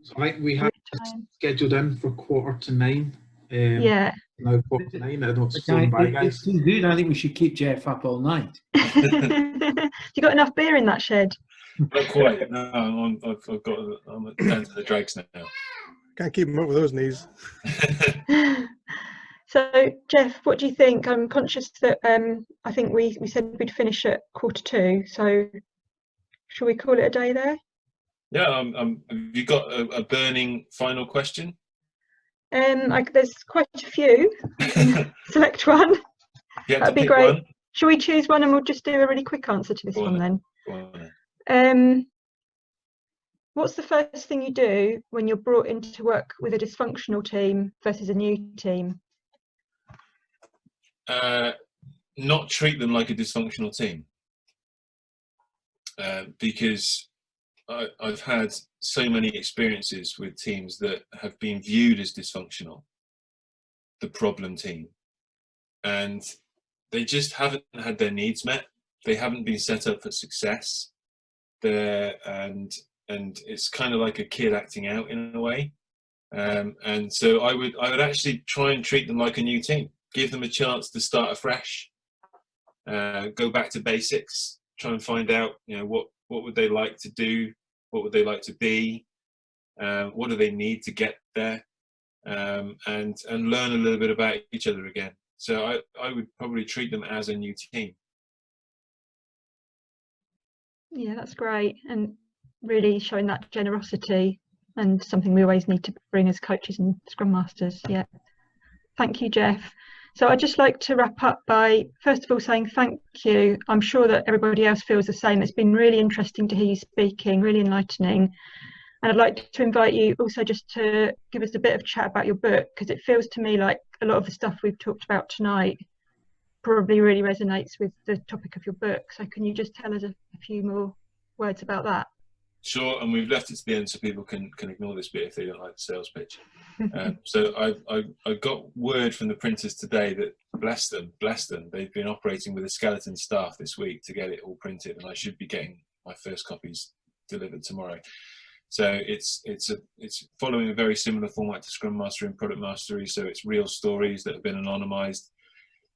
So I think we have time? scheduled in for quarter to nine. Um, Yeah. Now quarter to nine. I don't know what's Okay, by, guys. It's good. I think we should keep Jeff up all night. you got enough beer in that shed? Not quite. No, I'm, I've, I've got. I'm down to the dregs now. Can't keep him up with those knees. So, Jeff, what do you think? I'm conscious that um, I think we, we said we'd finish at quarter two. So, shall we call it a day there? Yeah. Um, um, have you got a, a burning final question? Um, like, there's quite a few. Select one. You have to That'd be great. one. Shall we choose one and we'll just do a really quick answer to this Go on one then? Go on then. Um, what's the first thing you do when you're brought into work with a dysfunctional team versus a new team? uh, not treat them like a dysfunctional team uh, because I, I've had so many experiences with teams that have been viewed as dysfunctional, the problem team, and they just haven't had their needs met. They haven't been set up for success. They're, and and it's kind of like a kid acting out in a way. Um, and so I would I would actually try and treat them like a new team give them a chance to start afresh, uh, go back to basics, try and find out, you know, what, what would they like to do? What would they like to be? Um, what do they need to get there? Um, and, and learn a little bit about each other again. So I, I would probably treat them as a new team. Yeah, that's great. And really showing that generosity and something we always need to bring as coaches and scrum masters. Yeah. Thank you, Jeff. So I'd just like to wrap up by first of all saying thank you. I'm sure that everybody else feels the same. It's been really interesting to hear you speaking, really enlightening. And I'd like to invite you also just to give us a bit of chat about your book because it feels to me like a lot of the stuff we've talked about tonight probably really resonates with the topic of your book. So can you just tell us a, a few more words about that? Sure, and we've left it to the end so people can, can ignore this bit if they don't like the sales pitch. Um, so I, I, I got word from the printers today that bless them, bless them, they've been operating with a skeleton staff this week to get it all printed, and I should be getting my first copies delivered tomorrow. So it's it's a it's following a very similar format to Scrum Mastery and Product Mastery. So it's real stories that have been anonymized.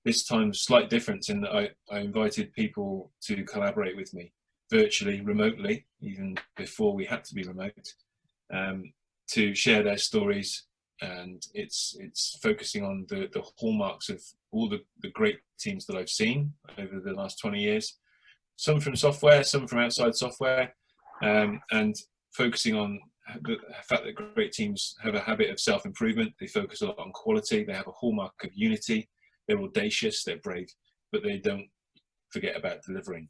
This time, slight difference in that I, I invited people to collaborate with me virtually, remotely, even before we had to be remote, um, to share their stories. And it's it's focusing on the, the hallmarks of all the, the great teams that I've seen over the last 20 years. Some from software, some from outside software, um, and focusing on the fact that great teams have a habit of self-improvement. They focus a lot on quality. They have a hallmark of unity. They're audacious. They're brave, but they don't forget about delivering.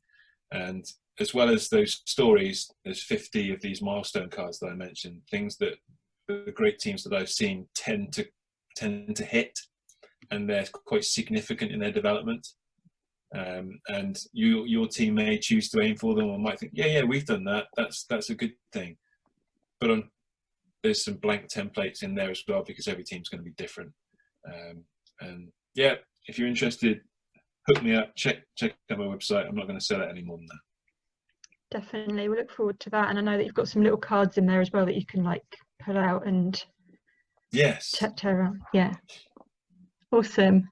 And as well as those stories, there's 50 of these milestone cards that I mentioned, things that the great teams that I've seen tend to tend to hit, and they're quite significant in their development. Um, and you, your team may choose to aim for them, or might think, yeah, yeah, we've done that. That's that's a good thing. But on there's some blank templates in there as well because every team's going to be different. Um, and yeah, if you're interested, hook me up. Check check out my website. I'm not going to sell it any more than that. Definitely, we look forward to that. And I know that you've got some little cards in there as well that you can like pull out and Yes. chat to around. Yeah, awesome.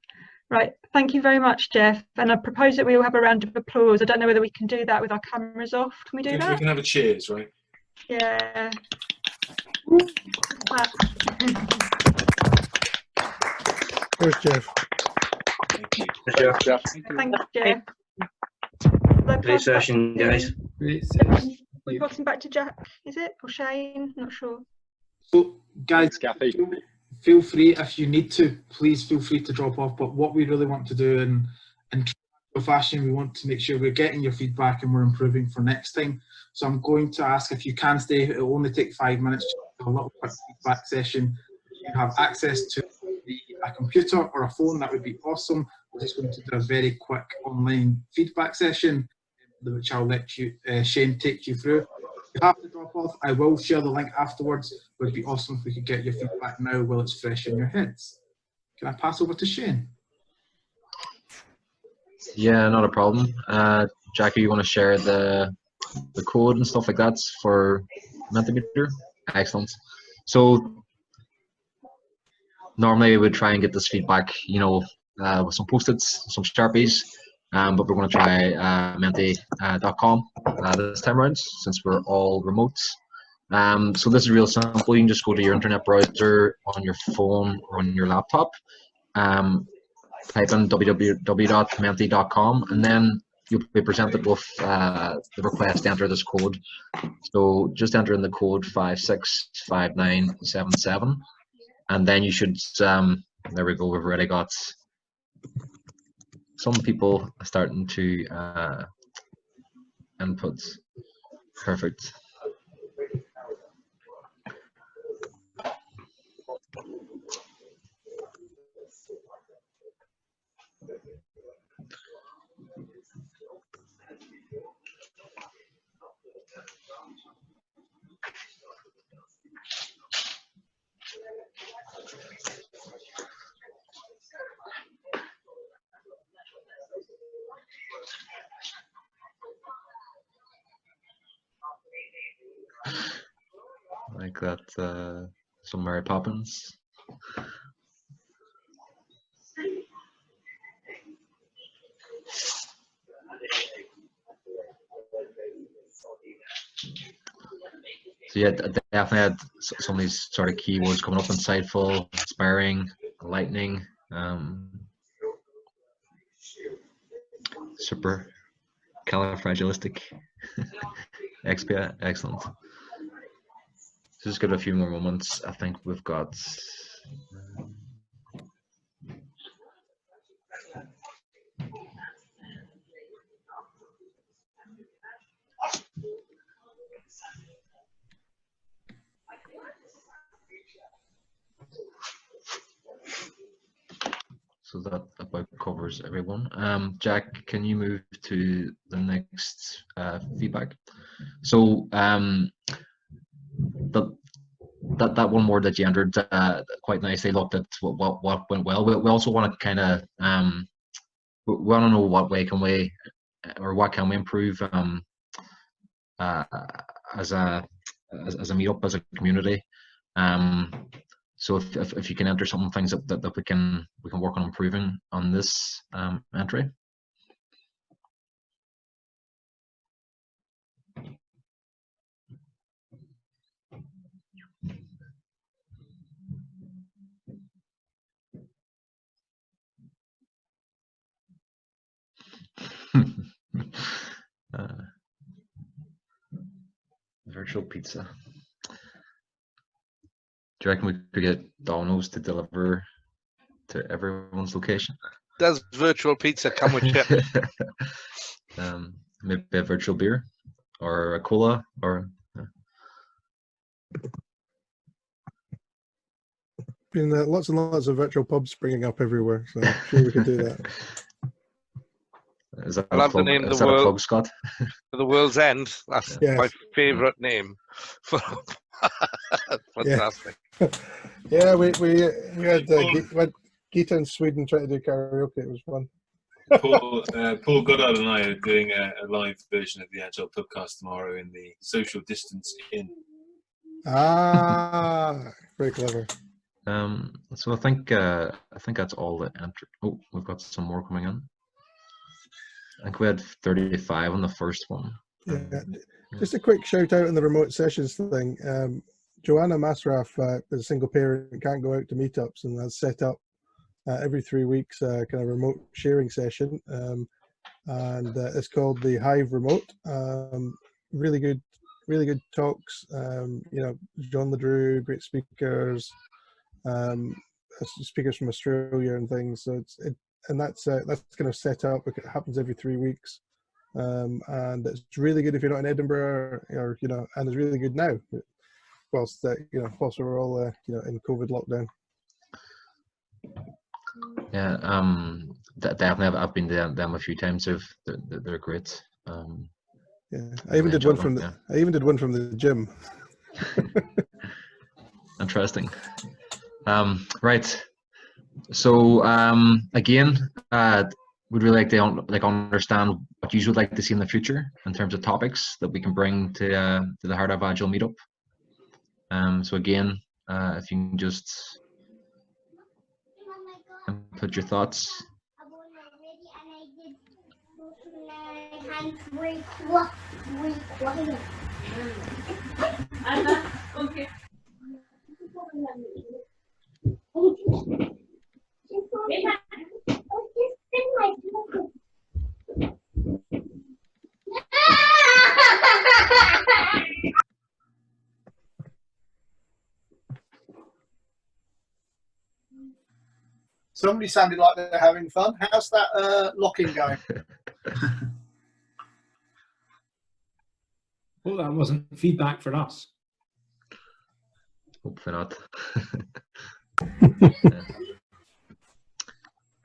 Right, thank you very much, Jeff. And I propose that we all have a round of applause. I don't know whether we can do that with our cameras off. Can we do We that? We can have a cheers, right? Yeah. Clap. There's Jeff. Thank you. Jeff. Jeff. Thanks, Jeff. Let's Great session, guys. Great We're passing back to Jack, is it? Or Shane? Not sure. So, guys, Kathy. feel free if you need to, please feel free to drop off. But what we really want to do in in true fashion, we want to make sure we're getting your feedback and we're improving for next time. So I'm going to ask if you can stay. It will only take five minutes. Just a little quick feedback session. If you have access to the, a computer or a phone, that would be awesome. We're just going to do a very quick online feedback session, which I'll let you, uh, Shane, take you through. If you have to drop off, I will share the link afterwards. It would be awesome if we could get your feedback now while it's fresh in your heads. Can I pass over to Shane? Yeah, not a problem. Uh, Jackie, you want to share the the code and stuff like that for Mentimeter? Excellent. So normally we would try and get this feedback, you know, uh, with some post-its, some sharpies, um, but we're going to try uh, menti.com uh, this time around since we're all remote. Um, so this is real simple. You can just go to your internet browser on your phone or on your laptop. Um, type in www.menti.com and then you'll be presented with uh, the request to enter this code. So just enter in the code 565977 and then you should, um, there we go, we've already got some people are starting to uh, input. Perfect. That, uh, some Mary Poppins. So yeah, definitely had some of these sort of keywords coming up: insightful, inspiring, lightning, um, super califragilistic, expia, excellent. Just got a few more moments. I think we've got. So that about covers everyone. Um, Jack, can you move to the next uh, feedback? So um, that that one word that you entered uh, quite nicely looked at what what, what went well. We, we also want to kind of um, we, want to know what way can we or what can we improve um, uh, as a as, as a meetup as a community. Um, so if, if, if you can enter some things that, that, that we can we can work on improving on this um, entry. uh, virtual pizza. Do you reckon we could get Domino's to deliver to everyone's location? Does virtual pizza come with chip? um, maybe a virtual beer or a cola or uh, Been uh, lots and lots of virtual pubs springing up everywhere, so I'm sure we could do that. Is that I a love the name is the that world- plug, Scott? For the world's end. That's Yes. my favourite name. For fantastic. Yeah, we we we had uh, Ge- we had Gita in Sweden trying to do karaoke. It was fun. Paul, uh, Paul Goddard and I are doing a, a live version of the Agile podcast tomorrow in the social distance inn. Ah, very clever. Um, so I think uh, I think that's all the enter. Oh, we've got some more coming in. I think we had 35 on the first one. Yeah. Just a quick shout out on the remote sessions thing. Um, Joanna Masraf uh, is a single parent can't go out to meetups and has set up uh, every three weeks uh, kind of remote sharing session. Um, and uh, it's called the Hive Remote. Um, really good, really good talks. Um, you know, John Le Drew, great speakers, um, speakers from Australia and things. So it's it, and that's uh, that's kind of set up. It happens every three weeks, um, and it's really good if you're not in Edinburgh or you know, and it's really good now, whilst uh, you know, whilst we're all uh, you know in COVID lockdown. Yeah, um, de- definitely. I've, I've been to them a few times. They've, they're, they're- they're great. Um, Yeah, I even did one from them, the I even did one from the gym. interesting. Um, right. So um, again, uh, we'd really like to like understand what you would like to see in the future in terms of topics that we can bring to uh, to the Heart of Agile meetup. Um, so again, uh, if you can just put your thoughts. Okay. Somebody sounded like they're having fun. How's that uh, locking going? Well, that wasn't feedback for us. Hopefully not.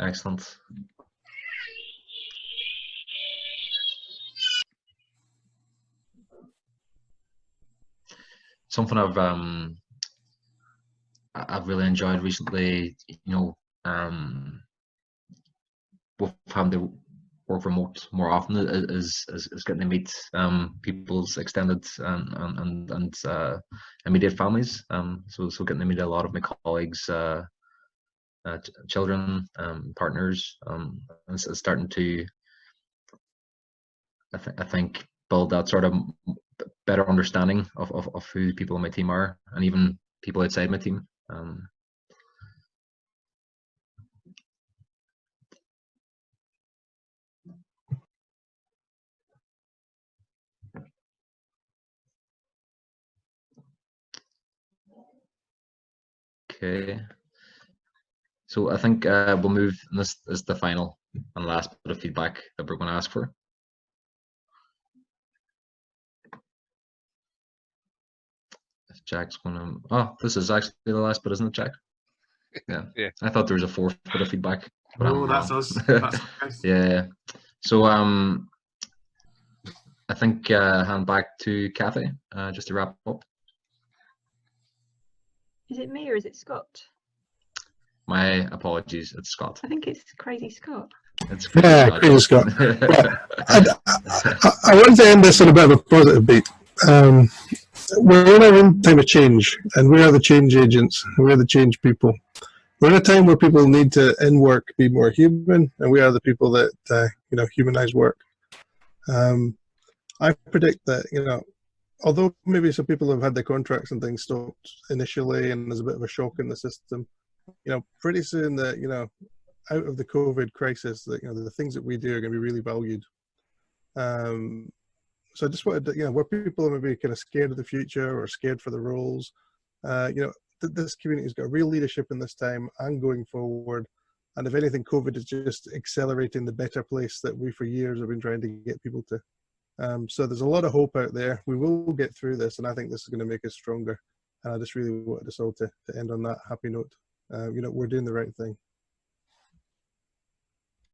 Excellent. Something I've um I've really enjoyed recently, you know, um having to work remote more often is is, is getting to meet um people's extended and and and, and uh, immediate families. Um, so so getting to meet a lot of my colleagues, uh, uh, children, um, partners, um, starting to, I, th- I think, build that sort of better understanding of, of, of who people on my team are, and even people outside my team. Um, Okay. So I think uh, we'll move, and this is the final and last bit of feedback that we're going to ask for. If Jack's going to, oh, this is actually the last bit, isn't it, Jack? Yeah. Yeah. I thought there was a fourth bit of feedback. but I'm No, that's wrong. us. That's us. yeah, yeah. So um, I think uh, hand back to Kathy uh, just to wrap up. Is it me or is it Scott? My apologies, it's Scott. I think it's Crazy Scott. It's Yeah, crazy Scott. Well, I, I, I want to end this on a bit of a positive beat. Um, we're in a time of change, and we are the change agents. We are the change people. We're in a time where people need to, in work, be more human, and we are the people that uh, you know humanize work. Um, I predict that you know, although maybe some people have had their contracts and things stopped initially, and there's a bit of a shock in the system. You know, pretty soon that you know, out of the COVID crisis, that you know, the things that we do are going to be really valued. Um, so I just wanted to, you know, where people are maybe kind of scared of the future or scared for the roles, uh, you know, th- this community's got real leadership in this time and going forward. And if anything, COVID is just accelerating the better place that we for years have been trying to get people to. Um, so there's a lot of hope out there. We will get through this, and I think this is going to make us stronger. And I just really wanted us all to, to end on that happy note. Uh, you know, we're doing the right thing.